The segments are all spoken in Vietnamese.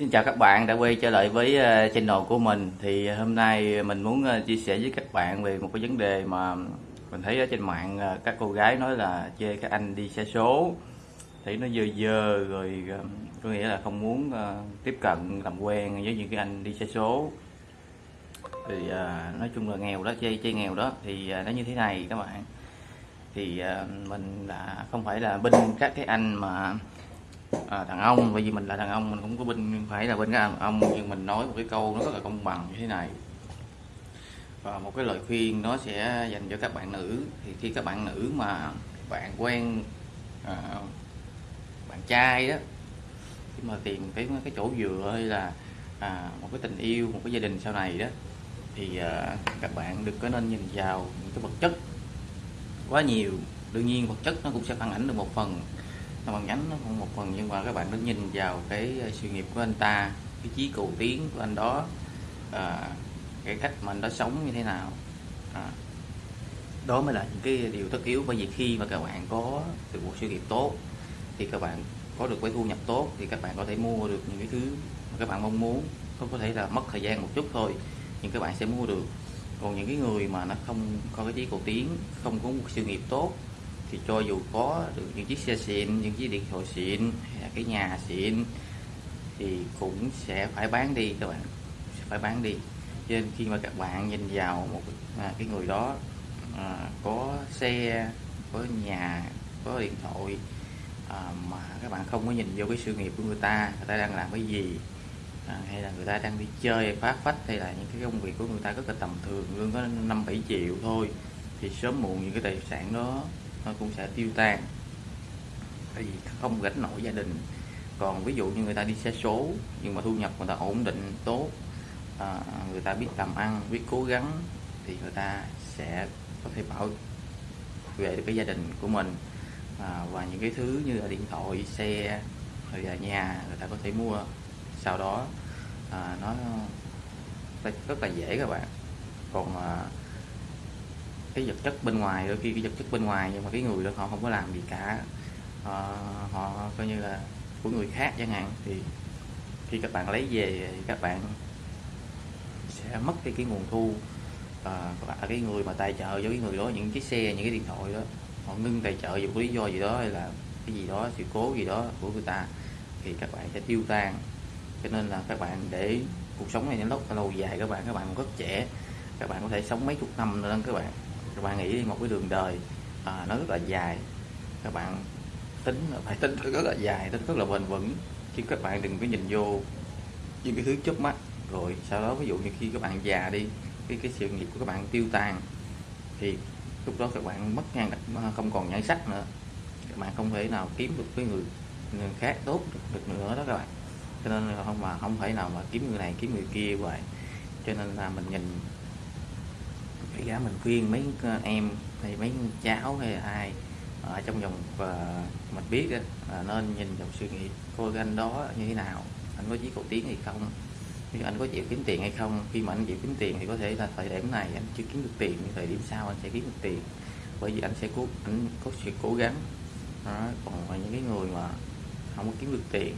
Xin chào các bạn đã quay trở lại với ờ, channel của mình. Thì hôm nay mình muốn ờ, chia sẻ với các bạn về một cái vấn đề mà mình thấy ở trên mạng ờ, các cô gái nói là chê các anh đi xe số. Thấy nó dơ dơ rồi có nghĩa là không muốn tiếp cận, làm quen với những cái anh đi xe số. Thì nói chung là nghèo đó, chê chê nghèo đó. Thì nó như thế này các bạn. Thì mình là không phải là binh các cái anh mà à, đàn ông bởi vì mình là đàn ông mình cũng có bên phải là bên đàn ông nhưng mình nói một cái câu nó rất là công bằng như thế này. Và một cái lời khuyên nó sẽ dành cho các bạn nữ. Thì khi các bạn nữ mà bạn quen à, bạn trai đó khi mà tìm cái cái chỗ dựa hay là à, một cái tình yêu một cái gia đình sau này đó thì à, các bạn đừng có nên nhìn vào những cái vật chất quá nhiều. Đương nhiên vật chất nó cũng sẽ phản ảnh được một phần nó bằng nhánh nó cũng một phần nhưng mà các bạn đứng nhìn vào cái ờ, sự nghiệp của anh ta cái chí cầu tiến của anh đó à, cái cách mà anh đó sống như thế nào. À, đó mới là những cái điều tất yếu bởi vì khi mà các bạn có được một sự nghiệp tốt thì các bạn có được cái thu nhập tốt thì các bạn có thể mua được những cái thứ mà các bạn mong muốn. Không có thể là mất thời gian một chút thôi nhưng các bạn sẽ mua được. Còn những cái người mà nó không có cái chí cầu tiến không có một sự nghiệp tốt thì cho dù có được những chiếc xe xịn những chiếc điện thoại xịn hay là cái nhà xịn thì cũng sẽ phải bán đi các bạn. Sẽ phải bán đi. Cho nên khi mà các bạn nhìn vào một à, cái người đó à, có xe có nhà có điện thoại à, mà các bạn không có nhìn vô cái sự nghiệp của người ta người ta đang làm cái gì à, hay là người ta đang đi chơi phá phách hay là những cái công việc của người ta rất là tầm thường lương có năm bảy triệu thôi thì sớm muộn những cái tài sản đó nó cũng sẽ tiêu tan. Tại vì không gánh nổi gia đình. Còn ví dụ như người ta đi xe số nhưng mà thu nhập người ta ổn định tốt à, người ta biết làm ăn biết cố gắng thì người ta sẽ có thể bảo vệ được cái gia đình của mình. À, và những cái thứ như là điện thoại xe rồi là nhà người ta có thể mua. Sau đó à, nó rất là dễ các bạn. Còn à, cái vật chất bên ngoài đôi khi cái vật chất bên ngoài nhưng mà cái người đó họ không có làm gì cả. Họ, họ coi như là của người khác chẳng hạn. Thì khi các bạn lấy về thì các bạn sẽ mất đi cái nguồn thu ờ, và cái người mà tài trợ cho cái người đó những chiếc xe những cái điện thoại đó họ ngưng tài trợ vì một lý do gì đó hay là cái gì đó sự cố gì đó của người ta thì các bạn sẽ tiêu tan. Cho nên là các bạn để cuộc sống này nó lâu dài các bạn các bạn rất trẻ các bạn có thể sống mấy chục năm nữa các bạn các bạn nghĩ đi một cái đường đời à, nó rất là dài. Các bạn tính là phải tính rất là dài tính rất là bền vững. Chứ các bạn đừng có nhìn vô những cái thứ chớp mắt. Rồi sau đó ví dụ như khi các bạn già đi cái cái sự nghiệp của các bạn tiêu tan thì lúc đó các bạn mất ngang không còn nhãn sắc nữa. Các bạn không thể nào kiếm được cái người, người khác tốt được nữa đó các bạn. Cho nên là không mà không thể nào mà kiếm người này kiếm người kia vậy cho nên là mình nhìn cái giá mình khuyên mấy ờ, em hay mấy cháu hay là ai ở trong vòng và mình biết là nên nhìn vào suy nghĩ coi anh đó như thế nào anh có chí cầu tiến hay không nếu anh có chịu kiếm tiền hay không khi mà anh chịu kiếm tiền thì có thể là thời điểm này anh chưa kiếm được tiền nhưng thời điểm sau anh sẽ kiếm được tiền bởi vì anh sẽ cố anh có sự cố gắng đó. còn những cái người mà không có kiếm được tiền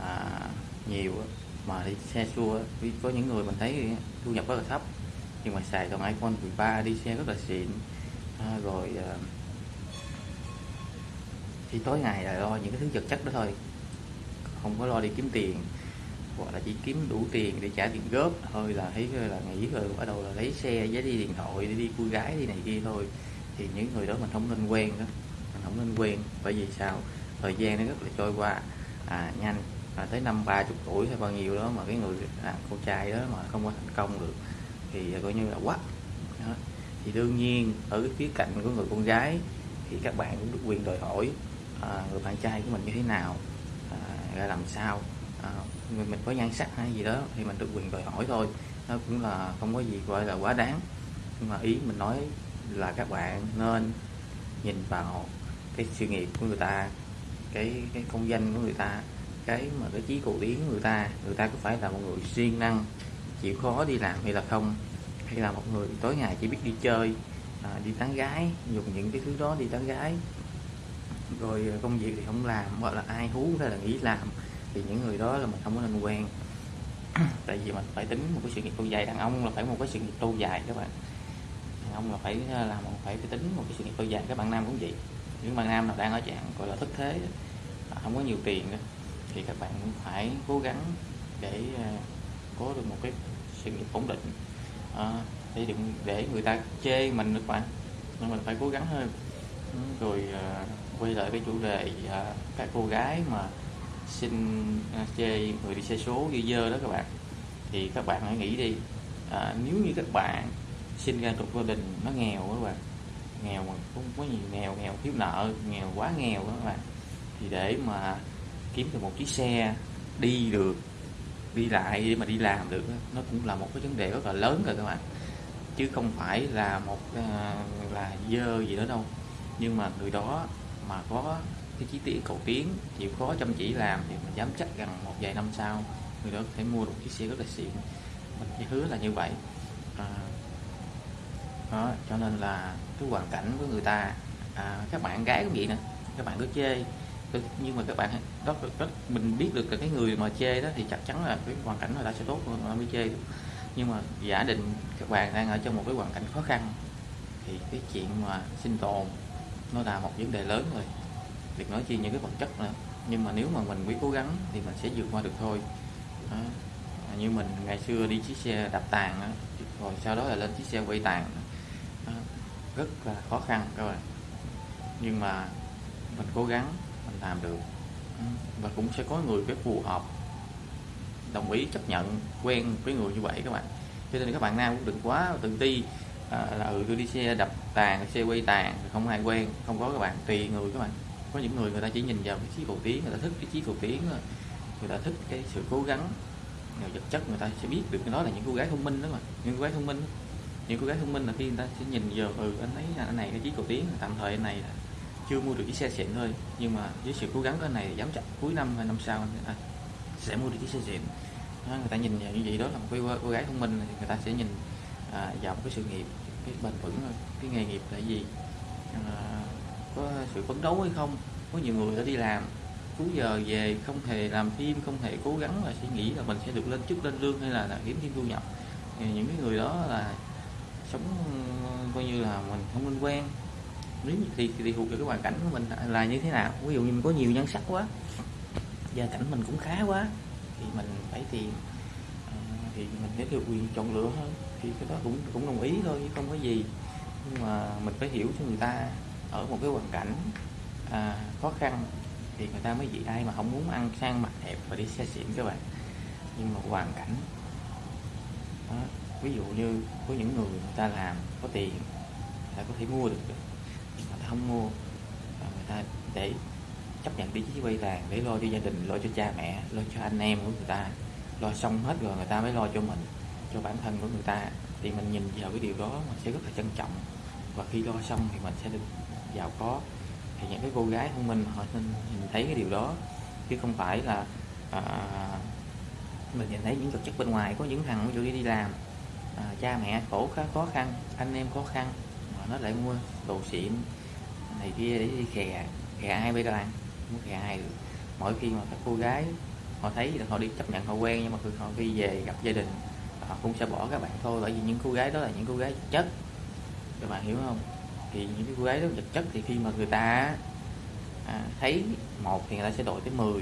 à, nhiều mà đi xe xua có những người mình thấy thu nhập rất là thấp nhưng mà xài dòng iPhone 13 đi xe rất là xịn. À, rồi à, thì tối ngày là lo những cái thứ vật chất đó thôi. Không có lo đi kiếm tiền hoặc là chỉ kiếm đủ tiền để trả tiền góp. Thôi là thấy là nghĩ rồi bắt đầu là lấy xe giấy đi điện thoại để đi cô gái đi này kia thôi. Thì những người đó mình không nên quen đó. Mình không nên quen bởi vì sao? Thời gian nó rất là trôi qua. À, nhanh. À, tới năm ba chục tuổi hay bao nhiêu đó mà cái người à, con trai đó mà không có thành công được thì coi như là quá. Đó. thì đương nhiên ở cái khía cạnh của người con gái thì các bạn cũng được quyền đòi hỏi à, người bạn trai của mình như thế nào à, ra làm sao à, mình, mình có nhan sắc hay gì đó thì mình được quyền đòi hỏi thôi. Nó cũng là không có gì gọi là quá đáng. Nhưng mà ý mình nói là các bạn nên nhìn vào cái sự nghiệp của người ta cái cái công danh của người ta cái mà cái chí cầu tiến của người ta. Người ta có phải là một người siêng năng chịu khó đi làm hay là không? Hay là một người tối ngày chỉ biết đi chơi à, đi tán gái dùng những cái thứ đó đi tán gái. Rồi à, công việc thì không làm hoặc là ai hú hay là nghĩ làm thì những người đó là mình không có nên quen. Tại vì mình phải tính một cái sự nghiệp lâu dài đàn ông là phải một cái sự nghiệp lâu dài các bạn. Đàn ông là phải à, làm phải, phải tính một cái sự nghiệp lâu dài các bạn nam cũng vậy. Những bạn nam nào đang ở trạng gọi là thất thế à, không có nhiều tiền thì các bạn cũng phải cố gắng để có được một cái sự nghiệp ổn định. À, để đừng để người ta chê mình được bạn. Nên mình phải cố gắng hơn. Ừ, rồi à, quay lại cái chủ đề à, các cô gái mà xin à, chê người đi xe số dơ dơ đó các bạn. Thì các bạn hãy nghĩ đi. À, nếu như các bạn sinh ra trong gia đình nó nghèo các bạn nghèo mà không có nhiều nghèo nghèo thiếu nợ nghèo quá nghèo đó các bạn thì để mà kiếm được một chiếc xe đi được đi lại để mà đi làm được nó cũng là một cái vấn đề rất là lớn rồi các bạn. Chứ không phải là một ờ, là dơ gì đó đâu. Nhưng mà người đó mà có cái chí tiết cầu tiến chịu khó chăm chỉ làm thì mình dám chắc rằng một vài năm sau người đó có thể mua được chiếc xe rất là xịn. Mình chỉ hứa là như vậy. À, đó cho nên là cái hoàn cảnh của người ta à, các bạn gái cũng vậy nè các bạn cứ chê nhưng mà các bạn đó, đó mình biết được là cái người mà chê đó thì chắc chắn là cái hoàn cảnh người ta sẽ tốt hơn nó mới chê nhưng mà giả định các bạn đang ở trong một cái hoàn cảnh khó khăn thì cái chuyện mà sinh tồn nó là một vấn đề lớn rồi. Việc nói chi những cái vật chất nữa. Nhưng mà nếu mà mình biết cố gắng thì mình sẽ vượt qua được thôi. Đó. À, như mình ngày xưa đi chiếc xe đạp tàn đó, rồi sau đó là lên chiếc xe quay tàn. Đó. rất là khó khăn các bạn. Nhưng mà mình cố gắng mình làm được. Và cũng sẽ có người cái phù hợp đồng ý chấp nhận quen với người như vậy các bạn. Cho nên các bạn nam cũng đừng quá tự ti à, là ừ tôi đi xe đập tàn xe quay tàn không ai quen không có các bạn tùy người các bạn. Có những người người ta chỉ nhìn vào cái chí cầu tiến người ta thích cái chí cầu tiến người ta thích cái sự cố gắng người vật chất người ta sẽ biết được đó là những cô gái thông minh đó mà những cô gái thông minh những cô gái thông minh là khi người ta sẽ nhìn vào ừ anh ấy anh này cái chí cầu tiến tạm thời anh này là chưa mua được chiếc xe xịn thôi. Nhưng mà với sự cố gắng của anh này dám chắc cuối năm hay năm sau à, sẽ mua được chiếc xe xịn. Đó, người ta nhìn vào như vậy đó là một cái cô gái thông minh người ta sẽ nhìn à, vào một cái sự nghiệp cái bền vững cái nghề nghiệp là gì à, có sự phấn đấu hay không. Có nhiều người đã đi làm cuối giờ về không hề làm phim không hề cố gắng và suy nghĩ là mình sẽ được lên chức lên lương hay là, là kiếm thêm thu nhập. Thì những cái người đó là sống coi như là mình không nên quen nếu thì thì thuộc vào cái hoàn cảnh của mình là như thế nào? Ví dụ như mình có nhiều nhân sắc quá gia cảnh mình cũng khá quá thì mình phải tìm ờ, thì mình sẽ được quyền chọn lựa hơn. Thì cái đó cũng cũng đồng ý thôi chứ không có gì. Nhưng mà mình phải hiểu cho người ta ở một cái hoàn cảnh à, khó khăn thì người ta mới vì ai mà không muốn ăn sang mặt đẹp và đi xe xịn các bạn. Nhưng mà hoàn cảnh đó. ví dụ như có những người người ta làm có tiền ta có thể mua được không mua. Và người ta để chấp nhận đi chiếc quay vàng để lo cho gia đình lo cho cha mẹ lo cho anh em của người ta. Lo xong hết rồi người ta mới lo cho mình cho bản thân của người ta. Thì mình nhìn vào cái điều đó mình sẽ rất là trân trọng. Và khi lo xong thì mình sẽ được giàu có. Thì những cái cô gái thông minh họ nên nhìn thấy cái điều đó. Chứ không phải là à, mình nhìn thấy những vật chất bên ngoài có những thằng ví dụ đi làm à, cha mẹ khổ khá khó khăn anh em khó khăn mà nó lại mua đồ xịn thì kia để đi khè khè ai bây giờ ăn muốn khè ai được mỗi khi mà các cô gái họ thấy là họ đi chấp nhận họ quen nhưng mà họ khi về gặp gia đình họ cũng sẽ bỏ các bạn thôi bởi vì những cô gái đó là những cô gái chất. Các bạn hiểu không? Thì những cái cô gái đó vật chất thì khi mà người ta à, thấy một thì người ta sẽ đổi tới 10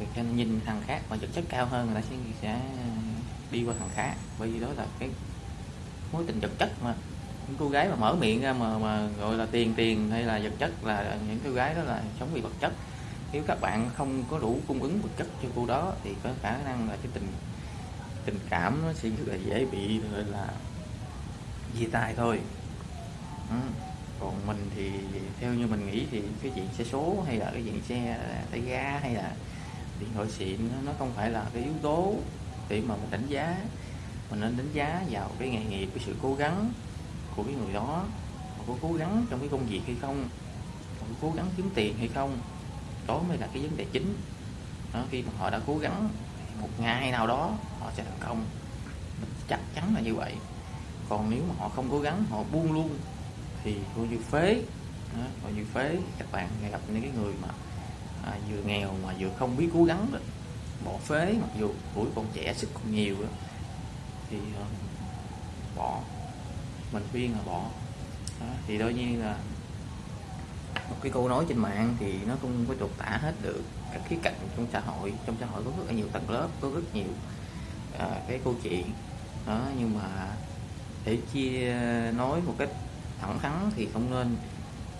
rồi cho nhìn thằng khác mà vật chất cao hơn người ta sẽ sẽ đi qua thằng khác bởi vì đó là cái mối tình vật chất mà những cô gái mà mở miệng ra mà mà gọi là tiền tiền hay là vật chất là những cô gái đó là sống vì vật chất. Nếu các bạn không có đủ cung ứng vật chất cho cô đó thì có khả năng là cái tình tình cảm nó sẽ rất là dễ bị, gọi là, chia tay thôi. Ừ. còn mình thì theo như mình nghĩ thì cái chuyện xe số hay là cái chuyện xe tay ga hay là điện thoại xịn nó không phải là cái yếu tố để mà mình đánh giá. Mình nên đánh giá vào cái nghề nghiệp, cái sự cố gắng của cái người đó họ có cố gắng trong cái công việc hay không họ có cố gắng kiếm tiền hay không đó mới là cái vấn đề chính đó, khi mà họ đã cố gắng một ngày nào đó họ sẽ thành công mình chắc chắn là như vậy còn nếu mà họ không cố gắng họ buông luôn thì coi như phế đó, coi như phế các bạn gặp những cái người mà à, vừa nghèo mà vừa không biết cố gắng đó. bỏ phế mặc dù tuổi còn trẻ sức còn nhiều đó. thì uh, bỏ mình khuyên là bỏ. Đó. thì đôi nhiên là một cái câu nói trên mạng thì nó không có trột tả hết được các khía cạnh trong xã hội. Trong xã hội có rất là nhiều tầng lớp có rất nhiều à, cái câu chuyện. Đó nhưng mà để chia nói một cách thẳng thắn thì không nên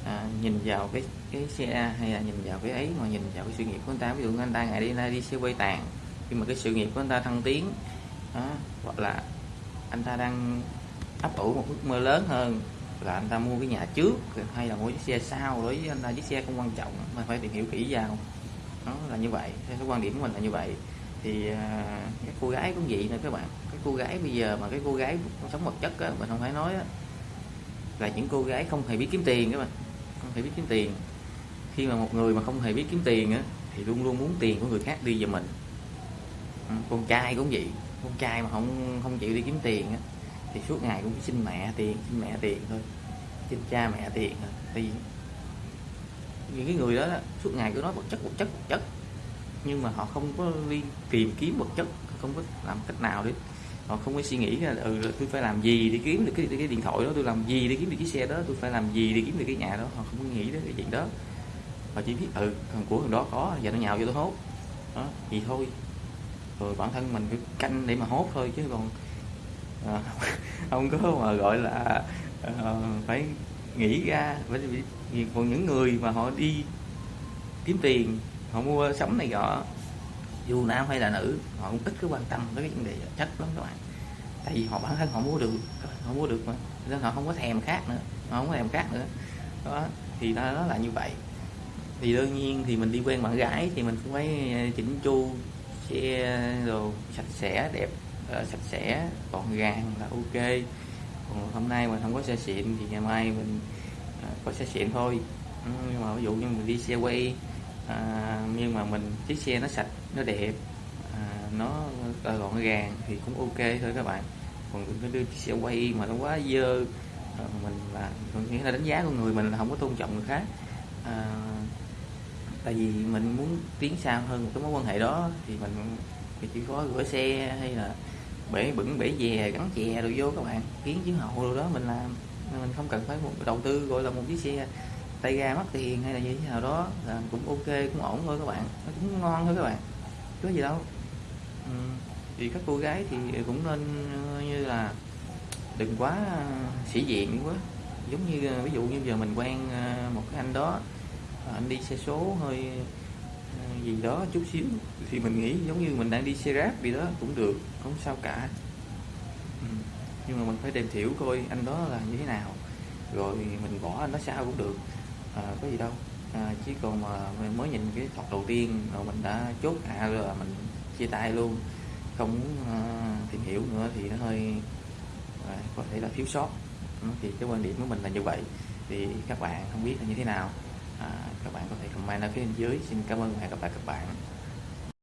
à, nhìn vào cái cái xe hay là nhìn vào cái ấy mà nhìn vào cái sự nghiệp của anh ta. Ví dụ anh ta ngày đi nay đi xe quay tàn nhưng mà cái sự nghiệp của anh ta thăng tiến đó, hoặc là anh ta đang ấp ủ một ước mơ lớn hơn là anh ta mua cái nhà trước hay là mua chiếc xe sau đối với anh ta chiếc xe không quan trọng mà phải tìm hiểu kỹ vào. Nó là như vậy. Theo cái quan điểm của mình là như vậy. Thì à, các cô gái cũng vậy nữa các bạn. Cái cô gái bây giờ mà cái cô gái sống vật chất á mình không phải nói á, là những cô gái không hề biết kiếm tiền các bạn. Không hề biết kiếm tiền. Khi mà một người mà không hề biết kiếm tiền á thì luôn luôn muốn tiền của người khác đi về mình. Ừ, con trai cũng vậy. Con trai mà không không chịu đi kiếm tiền á thì suốt ngày cũng xin mẹ tiền xin mẹ tiền thôi. Xin cha mẹ tiền thôi. Thì những cái người đó, suốt ngày cứ nói vật chất vật chất vật chất. Nhưng mà họ không có đi tìm kiếm vật chất không có làm cách nào để họ không có suy nghĩ ừ, là ừ tôi phải làm gì để kiếm được cái, cái điện thoại đó tôi làm gì để kiếm được cái xe đó tôi phải làm gì để kiếm được cái nhà đó. Họ không có nghĩ đến cái chuyện đó. Họ chỉ biết ừ thằng của thằng đó có giờ nó nhào vô tôi hốt. Đó thì thôi. Rồi bản thân mình cứ canh để mà hốt thôi chứ còn à, không có mà gọi là à, phải nghĩ ra bởi vì còn những người mà họ đi kiếm tiền họ mua sắm này nọ dù nam hay là nữ họ cũng ít có quan tâm tới cái vấn đề chất lắm các bạn. Tại vì họ bản thân họ mua được họ mua được mà nên họ không có thèm khác nữa họ không có thèm khác nữa. Đó thì nó, nó là như vậy. Thì đương nhiên thì mình đi quen bạn gái thì mình cũng phải ờ, chỉnh chu xe đồ sạch sẽ đẹp sạch sẽ gọn gàng là ok. Còn hôm nay mình không có xe xịn thì ngày mai mình à, có xe xịn thôi. Ừ, nhưng mà ví dụ như mình đi xe quay à, nhưng mà mình chiếc xe nó sạch nó đẹp à, nó à, gọn gàng thì cũng ok thôi các bạn. Còn đừng có đưa chiếc xe quay mà nó quá dơ à, mình là nghĩa là đánh giá của người mình là không có tôn trọng người khác. À, tại vì mình muốn tiến xa hơn một cái mối quan hệ đó thì mình thì chỉ có gửi xe hay là bể bẩn bể dè, gắn chè rồi vô các bạn. Kiến chiến hậu rồi đó, mình làm. Mình không cần phải một đầu tư, gọi là một chiếc xe tay ga mất tiền hay là như thế nào đó, là cũng ok, cũng ổn thôi các bạn. Nó cũng ngon thôi các bạn. Chứ gì đâu. Ừ. thì các cô gái thì cũng nên ờ, như là đừng quá ờ, sĩ diện quá. Giống như ờ, ví dụ như giờ mình quen một cái anh đó anh đi xe số hơi Ờ, gì đó chút xíu. Thì mình nghĩ giống như mình đang đi xe ráp gì đó cũng được không sao cả. Ừ. nhưng mà mình phải tìm hiểu coi anh đó là như thế nào. Rồi mình bỏ anh đó sao cũng được. À, có gì đâu. À, chỉ còn mà mình mới nhìn cái thọt đầu tiên rồi mình đã chốt hạ rồi là mình chia tay luôn. Không muốn tìm hiểu nữa thì nó hơi à, có thể là thiếu sót. Ừ, thì cái quan điểm của mình là như vậy. Thì các bạn không biết là như thế nào à, comment ở phía bên dưới. Xin cảm ơn và hẹn gặp lại các bạn.